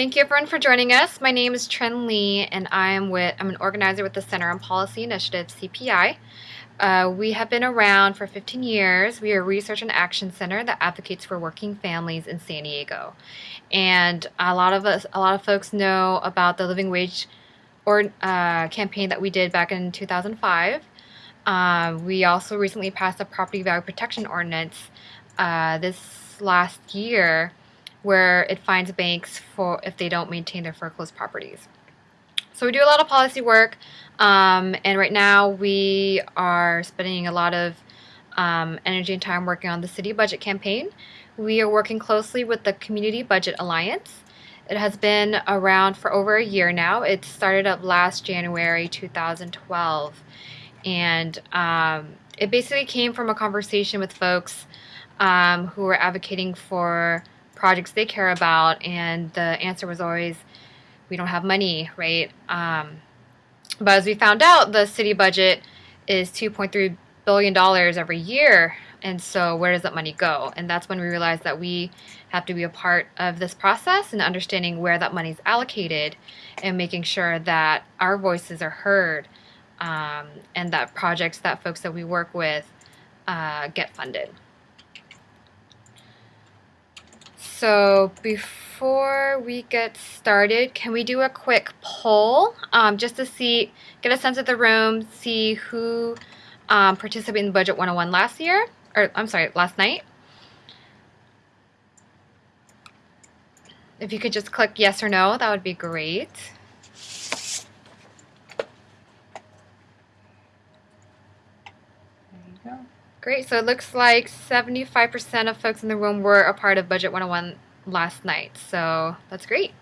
Thank you everyone for joining us. My name is Trin Lee and I am with I'm an organizer with the Center on Policy Initiative, CPI. Uh, we have been around for 15 years. We are a research and action center that advocates for working families in San Diego. And a lot of us, a lot of folks know about the living wage or uh, campaign that we did back in 2005. Uh, we also recently passed a property value protection ordinance uh, this last year where it fines banks for if they don't maintain their foreclosed properties. So we do a lot of policy work, um, and right now we are spending a lot of um, energy and time working on the city budget campaign. We are working closely with the Community Budget Alliance. It has been around for over a year now. It started up last January 2012, and um, it basically came from a conversation with folks um, who were advocating for projects they care about, and the answer was always, we don't have money, right? Um, but as we found out, the city budget is $2.3 billion every year. And so where does that money go? And that's when we realized that we have to be a part of this process and understanding where that money is allocated and making sure that our voices are heard um, and that projects that folks that we work with uh, get funded. So before we get started, can we do a quick poll um, just to see, get a sense of the room, see who um, participated in Budget 101 last year, or I'm sorry, last night? If you could just click yes or no, that would be great. Great. So it looks like 75% of folks in the room were a part of Budget 101 last night. So that's great.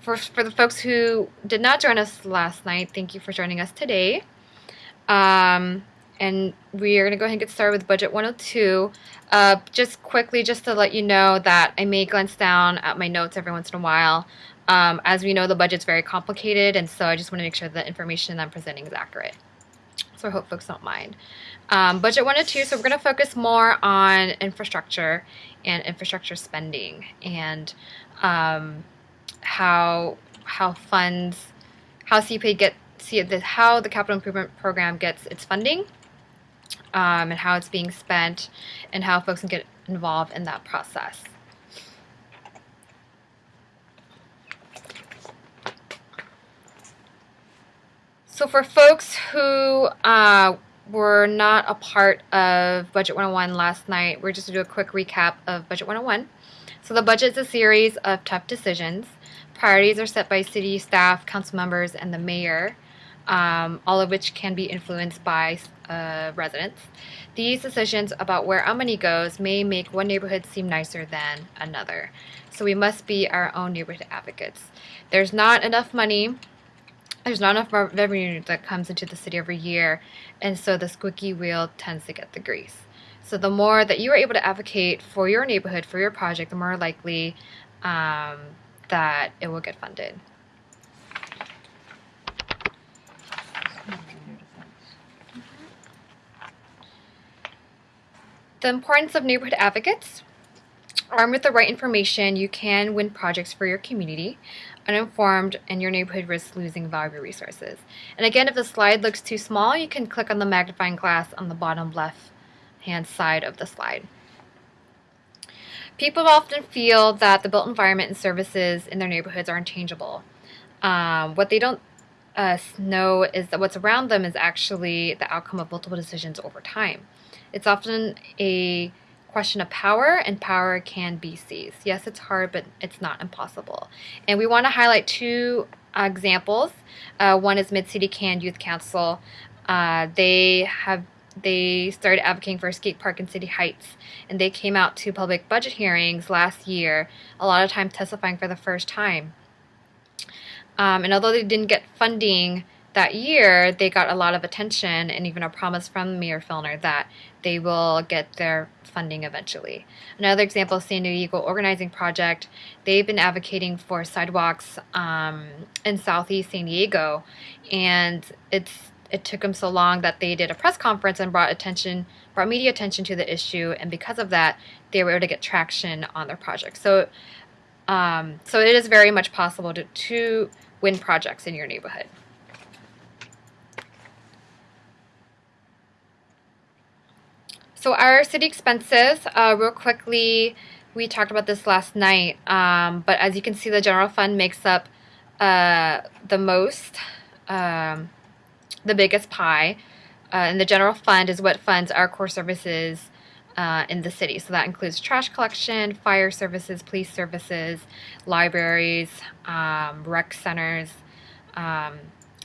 For, for the folks who did not join us last night, thank you for joining us today. Um, and we are going to go ahead and get started with Budget 102. Uh, just quickly, just to let you know that I may glance down at my notes every once in a while. Um, as we know, the budget's very complicated, and so I just want to make sure the information I'm presenting is accurate. So I hope folks don't mind. Um, budget 102, so we're going to focus more on infrastructure and infrastructure spending and um, how how funds, how CPA get see the, how the capital improvement program gets its funding um, and how it's being spent and how folks can get involved in that process. So for folks who uh, were not a part of Budget 101 last night, we're just to do a quick recap of Budget 101. So the budget is a series of tough decisions. Priorities are set by city staff, council members, and the mayor, um, all of which can be influenced by uh, residents. These decisions about where our money goes may make one neighborhood seem nicer than another. So we must be our own neighborhood advocates. There's not enough money there's not enough revenue that comes into the city every year, and so the squeaky wheel tends to get the grease. So the more that you are able to advocate for your neighborhood, for your project, the more likely um, that it will get funded. The importance of neighborhood advocates. Armed with the right information, you can win projects for your community uninformed, and your neighborhood risks losing valuable resources. And again, if the slide looks too small, you can click on the magnifying glass on the bottom left hand side of the slide. People often feel that the built environment and services in their neighborhoods are unchangeable. Um, what they don't uh, know is that what's around them is actually the outcome of multiple decisions over time. It's often a question of power, and power can be seized. Yes, it's hard, but it's not impossible. And we want to highlight two uh, examples. Uh, one is Mid City Can Youth Council. Uh, they have they started advocating for skate park in City Heights, and they came out to public budget hearings last year, a lot of time testifying for the first time. Um, and although they didn't get funding that year, they got a lot of attention and even a promise from Mayor Filner that they will get their funding eventually. Another example, San Diego Organizing Project, they've been advocating for sidewalks um, in Southeast San Diego, and it's it took them so long that they did a press conference and brought attention, brought media attention to the issue, and because of that, they were able to get traction on their project. So Um, so it is very much possible to, to win projects in your neighborhood. So our city expenses, uh, real quickly, we talked about this last night, um, but as you can see, the general fund makes up uh, the most, um, the biggest pie. Uh, and the general fund is what funds our core services uh, in the city. So that includes trash collection, fire services, police services, libraries, um, rec centers.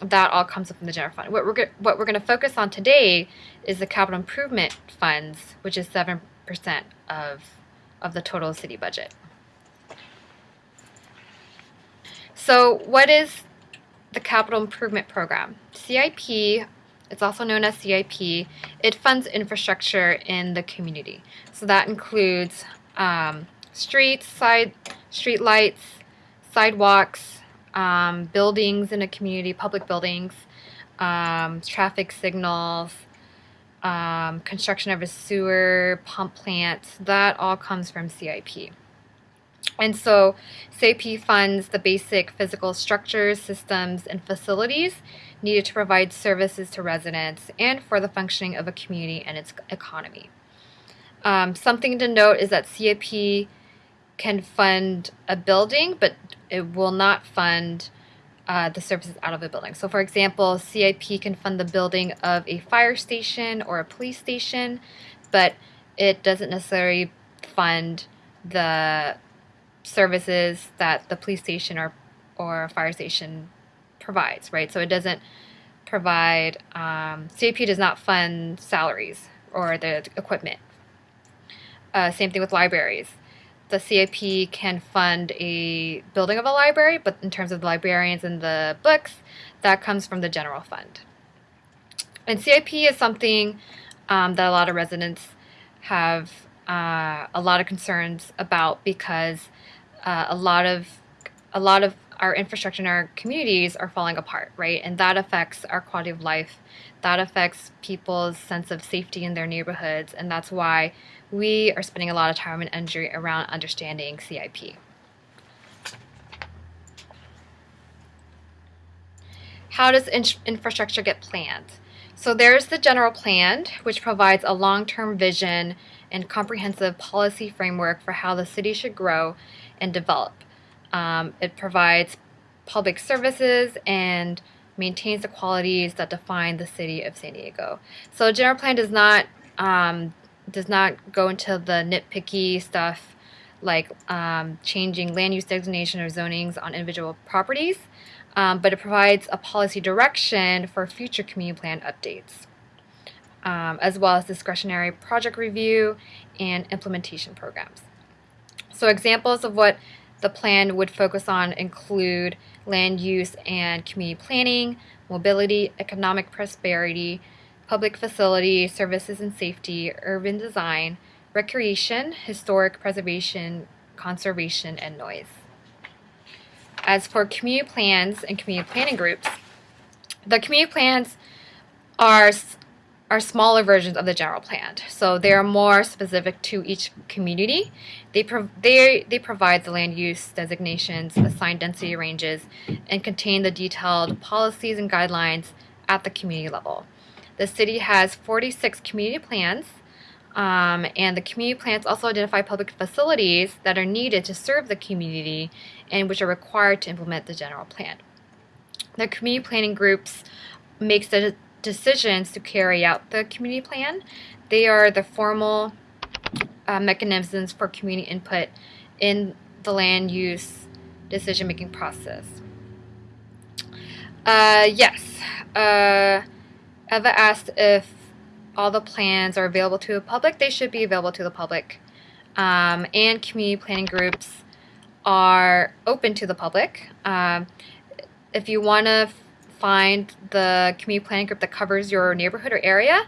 That all comes up in the general fund. What we're what we're going to focus on today is the capital improvement funds, which is seven percent of of the total city budget. So, what is the capital improvement program? CIP. It's also known as CIP. It funds infrastructure in the community. So that includes um, streets, side street lights, sidewalks, um, buildings in a community, public buildings, um, traffic signals, um, construction of a sewer, pump plant, that all comes from CIP. And so CIP funds the basic physical structures, systems, and facilities needed to provide services to residents and for the functioning of a community and its economy. Um, something to note is that CIP can fund a building, but it will not fund uh, the services out of a building. So, for example, CIP can fund the building of a fire station or a police station, but it doesn't necessarily fund the services that the police station or or fire station provides, right? So it doesn't provide um, CIP does not fund salaries or the equipment. Uh, same thing with libraries the CIP can fund a building of a library, but in terms of the librarians and the books, that comes from the general fund. And CIP is something um, that a lot of residents have uh, a lot of concerns about because uh, a lot of a lot of our infrastructure in our communities are falling apart, right? And that affects our quality of life. That affects people's sense of safety in their neighborhoods, and that's why we are spending a lot of time and energy around understanding CIP. How does in infrastructure get planned? So there's the general plan, which provides a long-term vision and comprehensive policy framework for how the city should grow and develop. Um, it provides public services and maintains the qualities that define the city of San Diego. So the general plan does not um, does not go into the nitpicky stuff like um, changing land use designation or zonings on individual properties, um, but it provides a policy direction for future community plan updates, um, as well as discretionary project review and implementation programs. So examples of what the plan would focus on include land use and community planning, mobility, economic prosperity, public facility, services and safety, urban design, recreation, historic preservation, conservation, and noise. As for community plans and community planning groups, the community plans are are smaller versions of the general plan. So they are more specific to each community. They, they, they provide the land use designations, assigned density ranges, and contain the detailed policies and guidelines at the community level. The city has 46 community plans, um, and the community plans also identify public facilities that are needed to serve the community and which are required to implement the general plan. The community planning groups makes the decisions to carry out the community plan. They are the formal uh, mechanisms for community input in the land use decision-making process. Uh, yes. Uh, Eva asked if all the plans are available to the public. They should be available to the public. Um, and community planning groups are open to the public. Um, if you want to find the community planning group that covers your neighborhood or area,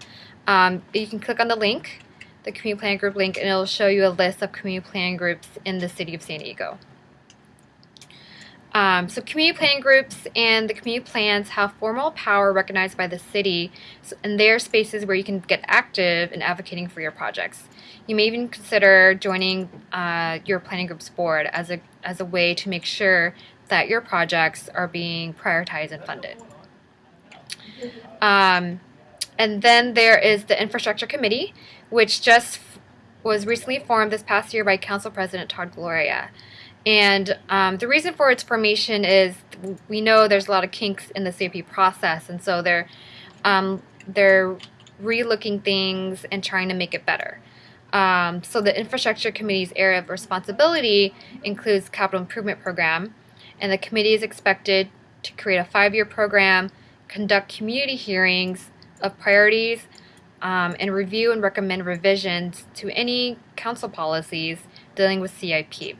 um, you can click on the link, the community planning group link, and it'll show you a list of community planning groups in the city of San Diego. Um, so community planning groups and the community plans have formal power recognized by the city, and they are spaces where you can get active in advocating for your projects. You may even consider joining uh, your planning group's board as a as a way to make sure that your projects are being prioritized and funded. Um, and then there is the infrastructure committee, which just was recently formed this past year by Council President Todd Gloria. And um, the reason for its formation is we know there's a lot of kinks in the CIP process, and so they're um, they're relooking things and trying to make it better. Um, so the infrastructure committee's area of responsibility includes capital improvement program, and the committee is expected to create a five-year program, conduct community hearings of priorities, um, and review and recommend revisions to any council policies dealing with CIP.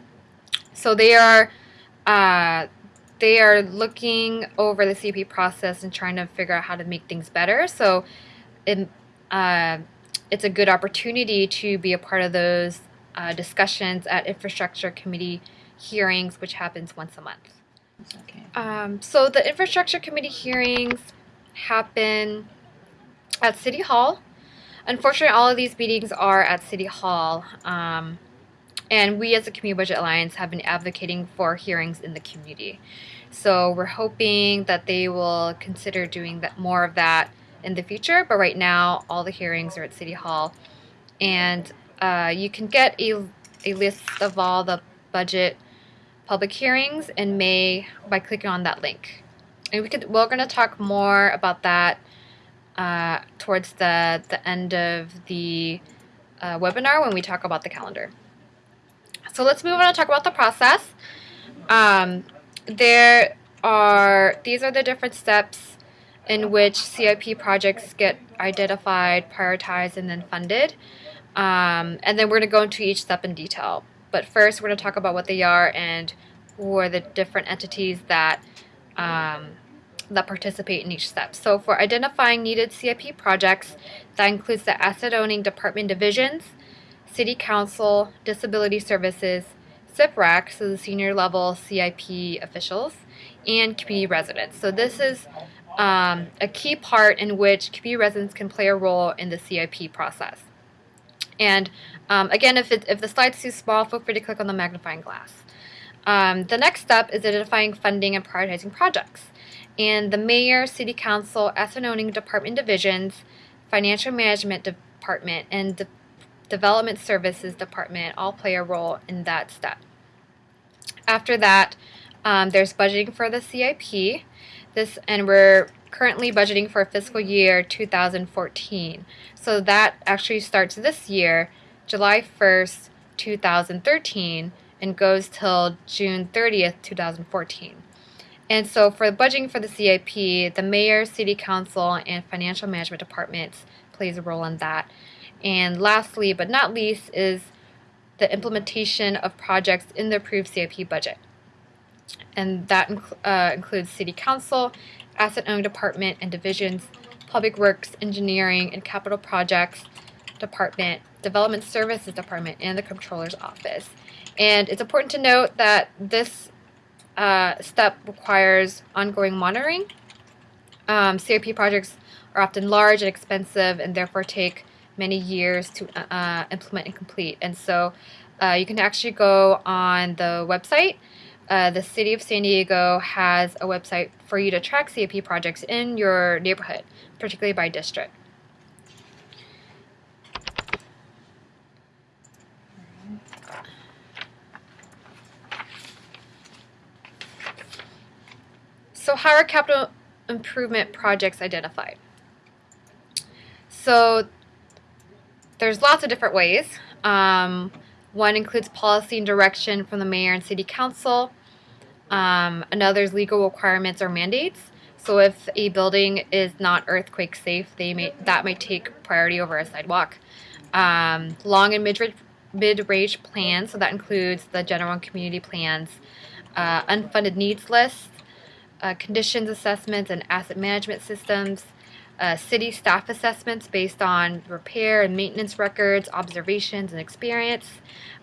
So they are uh, they are looking over the CIP process and trying to figure out how to make things better. So it, uh, it's a good opportunity to be a part of those uh, discussions at infrastructure committee hearings, which happens once a month. Okay. Um, so the infrastructure committee hearings happen at City Hall. Unfortunately, all of these meetings are at City Hall. Um, and we as the Community Budget Alliance have been advocating for hearings in the community. So we're hoping that they will consider doing that more of that in the future. But right now, all the hearings are at City Hall. And uh, you can get a, a list of all the budget public hearings in May by clicking on that link. And we could, we're going to talk more about that uh, towards the, the end of the uh, webinar when we talk about the calendar. So let's move on to talk about the process. Um, there are, these are the different steps in which CIP projects get identified, prioritized, and then funded. Um, and then we're going to go into each step in detail. But first, we're going to talk about what they are and who are the different entities that um, that participate in each step. So for identifying needed CIP projects, that includes the asset owning department divisions, City Council, Disability Services, CIPRAC, so the senior level CIP officials, and community residents. So this is um, a key part in which community residents can play a role in the CIP process. And um, again, if, it, if the slide's too small, feel free to click on the magnifying glass. Um, the next step is identifying funding and prioritizing projects. And the mayor, city council, asset owning department divisions, financial management department, and the development services department all play a role in that step. After that, um, there's budgeting for the CIP. This and we're currently budgeting for fiscal year 2014. So that actually starts this year, July 1st, 2013, and goes till June 30th, 2014. And so for the budgeting for the CIP, the mayor, city council, and financial management departments plays a role in that. And lastly, but not least, is the implementation of projects in the approved CIP budget. And that uh, includes City Council, Asset Owning Department and Divisions, Public Works, Engineering, and Capital Projects Department, Development Services Department, and the Comptroller's Office. And it's important to note that this uh, step requires ongoing monitoring. Um, CIP projects are often large and expensive and therefore take many years to uh, uh, implement and complete. And so uh, you can actually go on the website. Uh, the City of San Diego has a website for you to track CIP projects in your neighborhood, particularly by district. So how are capital improvement projects identified? So there's lots of different ways. Um, one includes policy and direction from the mayor and city council. Um, another is legal requirements or mandates. So if a building is not earthquake safe, they may that might take priority over a sidewalk. Um, long and mid-range mid plans, so that includes the general and community plans, uh, unfunded needs lists, uh, conditions assessments and asset management systems, uh, city staff assessments based on repair and maintenance records, observations, and experience,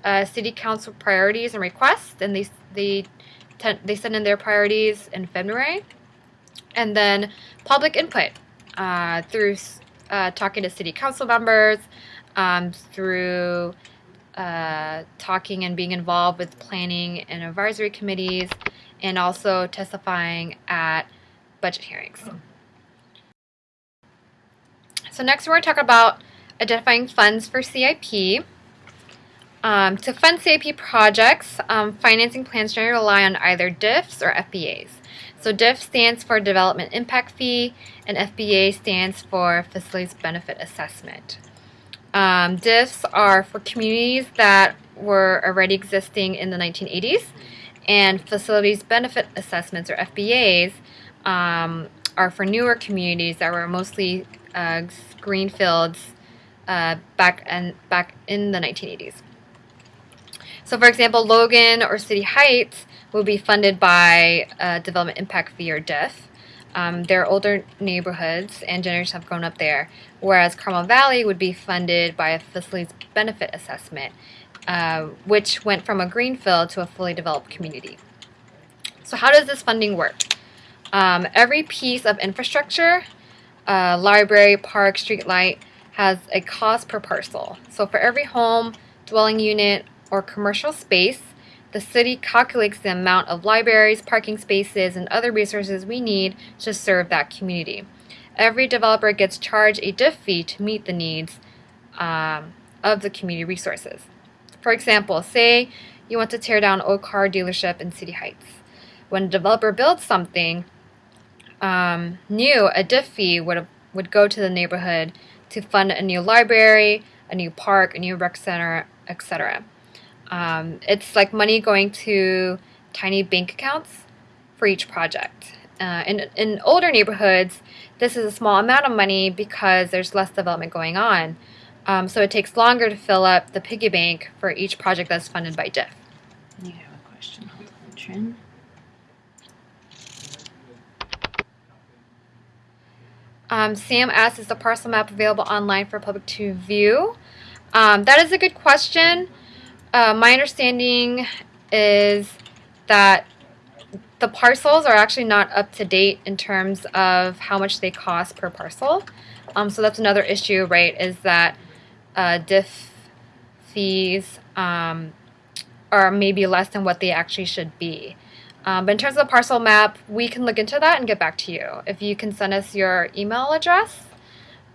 uh, city council priorities and requests, and they, they they send in their priorities in February, and then public input uh, through uh, talking to city council members, um, through uh, talking and being involved with planning and advisory committees, and also testifying at budget hearings. So next we're going to talk about identifying funds for CIP. Um, to fund CIP projects, um, financing plans generally rely on either DIFs or FBAs. So DIF stands for Development Impact Fee, and FBA stands for Facilities Benefit Assessment. Um, DIFs are for communities that were already existing in the 1980s, and Facilities Benefit Assessments, or FBAs, um, are for newer communities that were mostly uh, greenfields uh, back and back in the 1980s. So, for example, Logan or City Heights will be funded by a Development Impact Fee or DIF. Um, they're older neighborhoods and generations have grown up there, whereas Carmel Valley would be funded by a facilities benefit assessment, uh, which went from a greenfield to a fully developed community. So, how does this funding work? Um, every piece of infrastructure, uh, library, park, street light, has a cost per parcel. So for every home, dwelling unit, or commercial space, the city calculates the amount of libraries, parking spaces, and other resources we need to serve that community. Every developer gets charged a DIF fee to meet the needs um, of the community resources. For example, say you want to tear down old car dealership in City Heights. When a developer builds something um, new, a DIF fee would, would go to the neighborhood to fund a new library, a new park, a new rec center, etc. Um, it's like money going to tiny bank accounts for each project. Uh, in, in older neighborhoods, this is a small amount of money because there's less development going on. Um, so it takes longer to fill up the piggy bank for each project that's funded by DIF. You have a question. Hold on, Trin. Um, Sam asks, is the parcel map available online for public to view? Um, that is a good question. Uh, my understanding is that the parcels are actually not up to date in terms of how much they cost per parcel. Um, so that's another issue, right, is that uh, fees um, are maybe less than what they actually should be. Um, but in terms of the parcel map, we can look into that and get back to you. If you can send us your email address,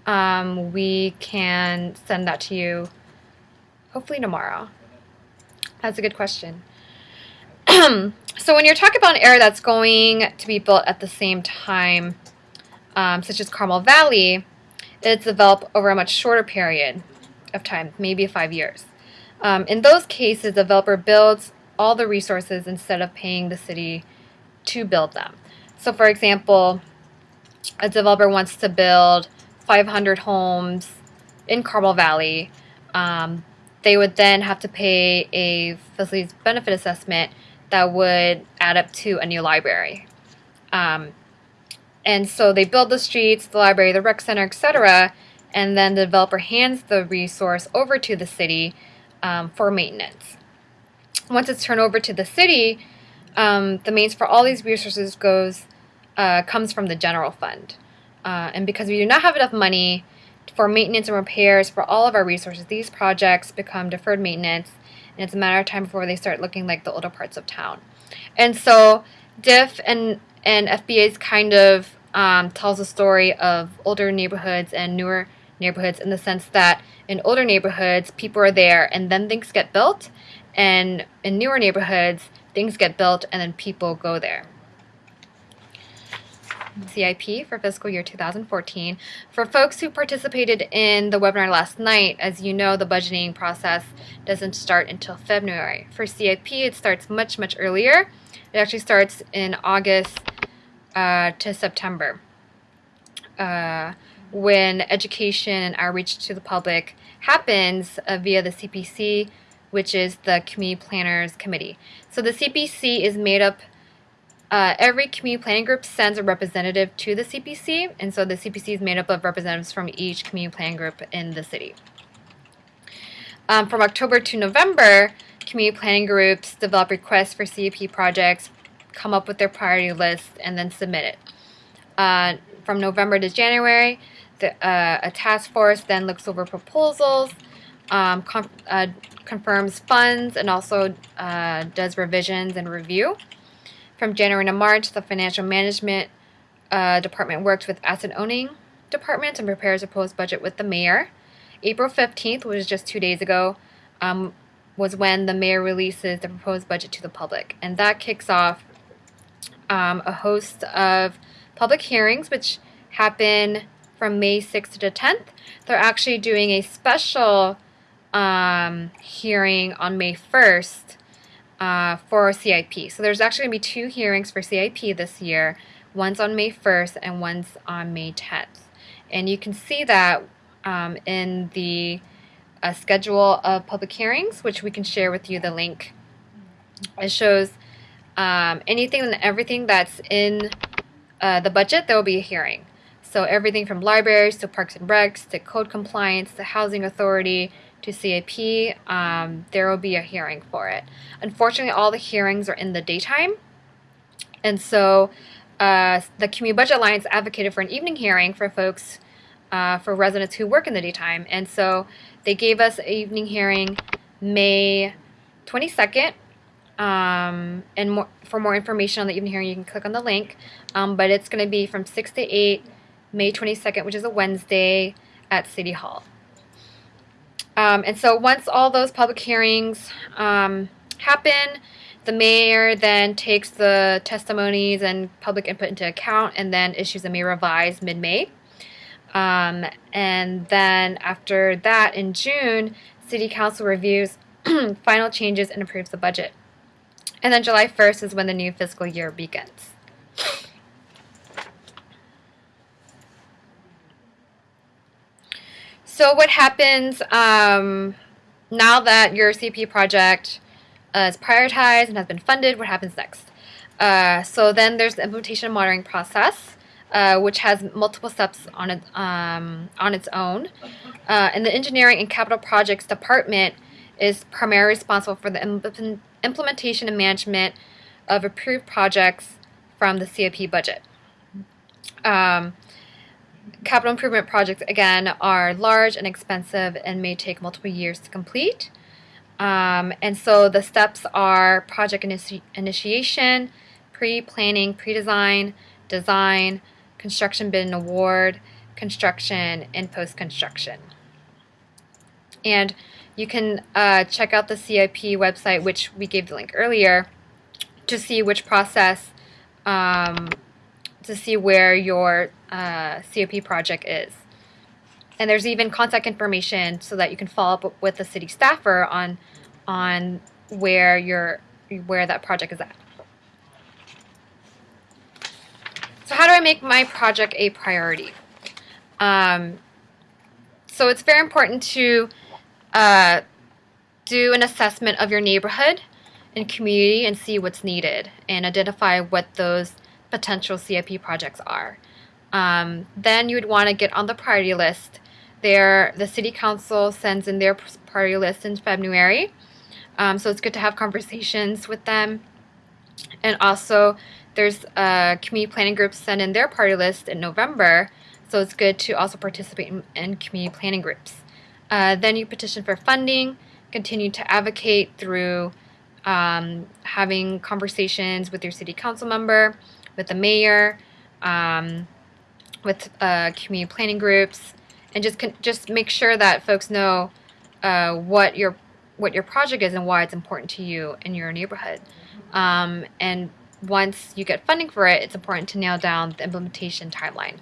um, we can send that to you hopefully tomorrow. That's a good question. so when you're talking about an area that's going to be built at the same time, um, such as Carmel Valley, it's developed over a much shorter period of time, maybe five years. Um, in those cases, the developer builds all the resources instead of paying the city to build them. So for example, a developer wants to build 500 homes in Carmel Valley. Um, they would then have to pay a facilities benefit assessment that would add up to a new library. Um, and so they build the streets, the library, the rec center, etc., and then the developer hands the resource over to the city um, for maintenance once it's turned over to the city, um, the means for all these resources goes uh, comes from the general fund. Uh, and because we do not have enough money for maintenance and repairs for all of our resources, these projects become deferred maintenance, and it's a matter of time before they start looking like the older parts of town. And so DIF and, and FBAs kind of um, tells a story of older neighborhoods and newer neighborhoods in the sense that in older neighborhoods, people are there and then things get built, and in newer neighborhoods, things get built and then people go there. CIP for fiscal year 2014. For folks who participated in the webinar last night, as you know, the budgeting process doesn't start until February. For CIP, it starts much, much earlier. It actually starts in August uh, to September uh, when education and outreach to the public happens uh, via the CPC which is the Community Planners Committee. So the CPC is made up, uh, every community planning group sends a representative to the CPC, and so the CPC is made up of representatives from each community planning group in the city. Um, from October to November, community planning groups develop requests for CIP projects come up with their priority list and then submit it. Uh, from November to January, the, uh, a task force then looks over proposals, um, uh, confirms funds, and also uh, does revisions and review. From January to March, the financial management uh, department works with asset owning departments and prepares a proposed budget with the mayor. April 15th, which was just two days ago, um, was when the mayor releases the proposed budget to the public. And that kicks off um, a host of public hearings, which happen from May 6th to the 10th. They're actually doing a special um, hearing on May 1st uh, for CIP. So there's actually going to be two hearings for CIP this year. One's on May 1st and one's on May 10th. And you can see that um, in the uh, schedule of public hearings, which we can share with you the link. It shows um, anything and everything that's in uh, the budget, there will be a hearing. So everything from libraries to parks and recs to code compliance to housing authority to CAP, um, there will be a hearing for it. Unfortunately, all the hearings are in the daytime. And so uh, the Community Budget Alliance advocated for an evening hearing for folks, uh, for residents who work in the daytime. And so they gave us an evening hearing May 22nd. Um, and more, for more information on the evening hearing, you can click on the link. Um, but it's going to be from 6 to 8, May 22nd, which is a Wednesday at City Hall. Um, and so once all those public hearings um, happen, the mayor then takes the testimonies and public input into account and then issues a mayor revise mid-May. Um, and then after that, in June, City Council reviews final changes and approves the budget. And then July 1st is when the new fiscal year begins. So what happens um, now that your CP project uh, is prioritized and has been funded? What happens next? Uh, so then there's the implementation monitoring process, uh, which has multiple steps on it um, on its own. Uh, and the engineering and capital projects department is primarily responsible for the impl implementation and management of approved projects from the CIP budget. Um, capital improvement projects, again, are large and expensive and may take multiple years to complete. Um, and so the steps are project initi initiation, pre-planning, pre-design, design, construction bid and award, construction, and post-construction. And you can uh, check out the CIP website, which we gave the link earlier, to see which process um, to see where your uh, COP project is. And there's even contact information so that you can follow up with the city staffer on on where your where that project is at. So how do I make my project a priority? Um, so it's very important to uh, do an assessment of your neighborhood and community and see what's needed and identify what those potential CIP projects are. Um, then you would want to get on the priority list. There, the city council sends in their priority list in February, um, so it's good to have conversations with them. And also, there's uh, community planning groups send in their priority list in November, so it's good to also participate in, in community planning groups. Uh, then you petition for funding, continue to advocate through um, having conversations with your city council member, with the mayor, um, with uh, community planning groups, and just just make sure that folks know uh, what your what your project is and why it's important to you in your neighborhood. Um, and once you get funding for it, it's important to nail down the implementation timeline.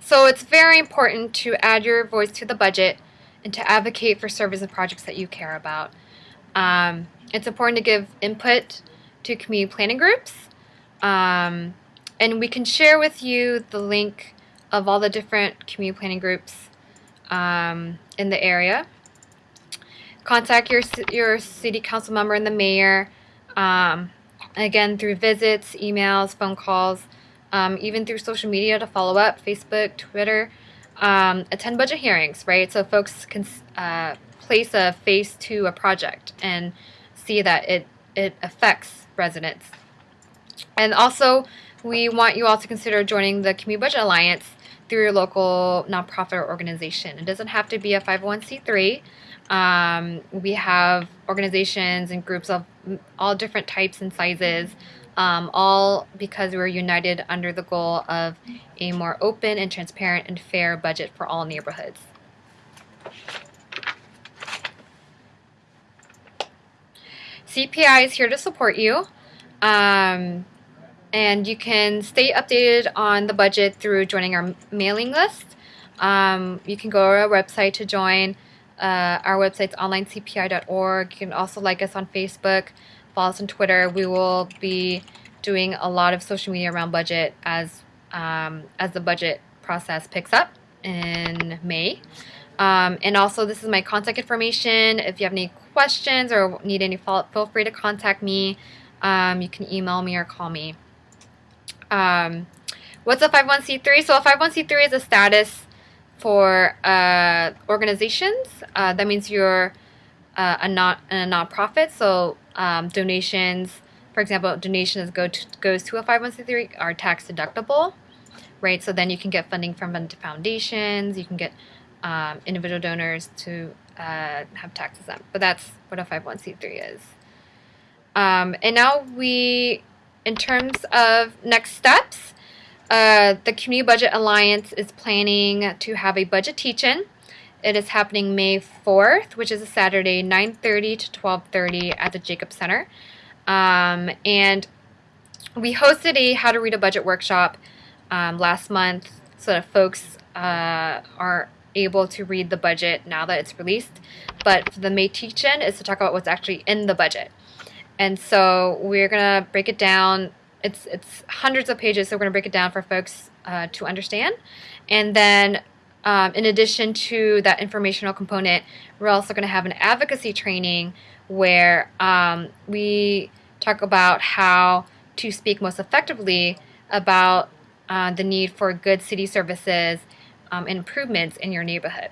So it's very important to add your voice to the budget and to advocate for services and projects that you care about. Um, it's important to give input to community planning groups. Um, and we can share with you the link of all the different community planning groups um, in the area. Contact your, your city council member and the mayor. Um, again, through visits, emails, phone calls, um, even through social media to follow up, Facebook, Twitter. Um, attend budget hearings, right? So folks can uh, place a face to a project and see that it it affects residents. And also, we want you all to consider joining the Community Budget Alliance through your local nonprofit or organization. It doesn't have to be a 501c3. Um, we have organizations and groups of all different types and sizes, um, all because we're united under the goal of a more open and transparent and fair budget for all neighborhoods. CPI is here to support you. Um, and you can stay updated on the budget through joining our mailing list. Um, you can go to our website to join. Uh, our website's onlinecpi.org. You can also like us on Facebook, follow us on Twitter. We will be doing a lot of social media around budget as um, as the budget process picks up in May. Um, and also, this is my contact information. If you have any questions or need any follow-up, feel free to contact me. Um, you can email me or call me. Um, what's a 501c3? So a 501c3 is a status for uh, organizations. Uh, that means you're uh, a not a nonprofit. So um, donations, for example, donations go to, goes to a 501c3 are tax deductible, right? So then you can get funding from foundations. You can get um, individual donors to uh, have tax exempt. But that's what a 501c3 is. Um, and now we in terms of next steps, uh, the Community Budget Alliance is planning to have a budget teach-in. It is happening May 4th, which is a Saturday, 9.30 to 12.30 at the Jacob Center. Um, and we hosted a How to Read a Budget workshop um, last month so that folks uh, are able to read the budget now that it's released. But the May teach-in is to talk about what's actually in the budget. And so we're gonna break it down. It's it's hundreds of pages, so we're gonna break it down for folks uh, to understand. And then, um, in addition to that informational component, we're also gonna have an advocacy training where um, we talk about how to speak most effectively about uh, the need for good city services um, and improvements in your neighborhood.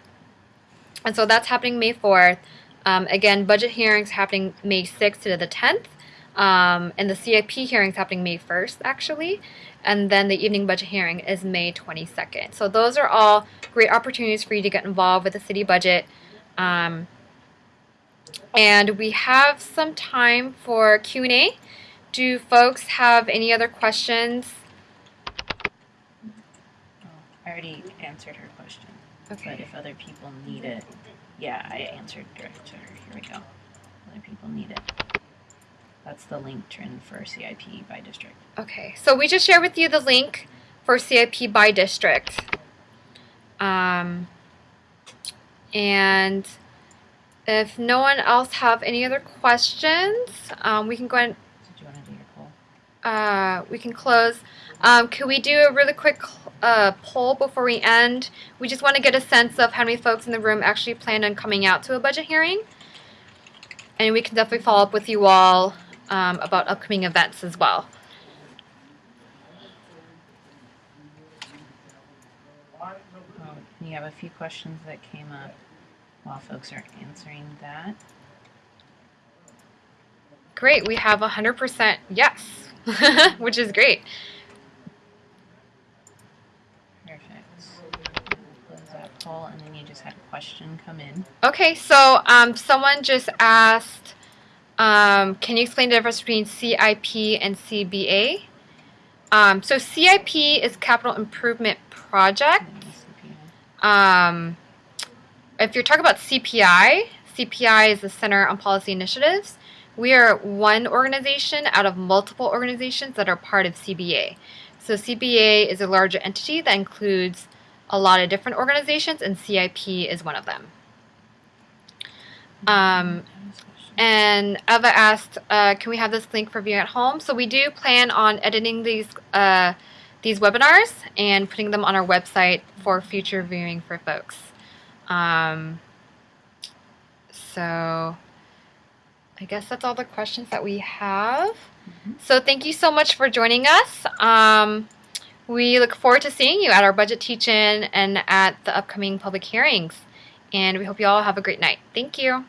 And so that's happening May 4th. Um, again, budget hearings happening May 6th to the 10th. Um, and the CIP hearing is happening May 1st, actually. And then the evening budget hearing is May 22nd. So those are all great opportunities for you to get involved with the city budget. Um, and we have some time for Q&A. Do folks have any other questions? I already answered her question. Okay. But if other people need it, yeah, I answered direct to her. Here we go. Other people need it. That's the link Trin for CIP by district. Okay, so we just shared with you the link for CIP by district. Um, and if no one else have any other questions, um, we can go ahead. Did you want to do your poll? Uh, we can close. Um, could we do a really quick uh, poll before we end? We just want to get a sense of how many folks in the room actually plan on coming out to a budget hearing. And we can definitely follow up with you all um, about upcoming events as well. You have a few questions that came up while folks are answering that. Great, we have 100% yes, which is great. Perfect. Close that poll, and then you just had a question come in. Okay, so um, someone just asked, um, can you explain the difference between CIP and CBA? Um, so CIP is Capital Improvement Project. Um, if you're talking about CPI, CPI is the Center on Policy Initiatives. We are one organization out of multiple organizations that are part of CBA. So CBA is a larger entity that includes a lot of different organizations, and CIP is one of them. Um, and Eva asked, uh, can we have this link for viewing at home? So we do plan on editing these uh, these webinars and putting them on our website for future viewing for folks. Um, so I guess that's all the questions that we have. Mhm. So thank you so much for joining us. Um, We look forward to seeing you at our budget teach-in and at the upcoming public hearings. And we hope you all have a great night. Thank you.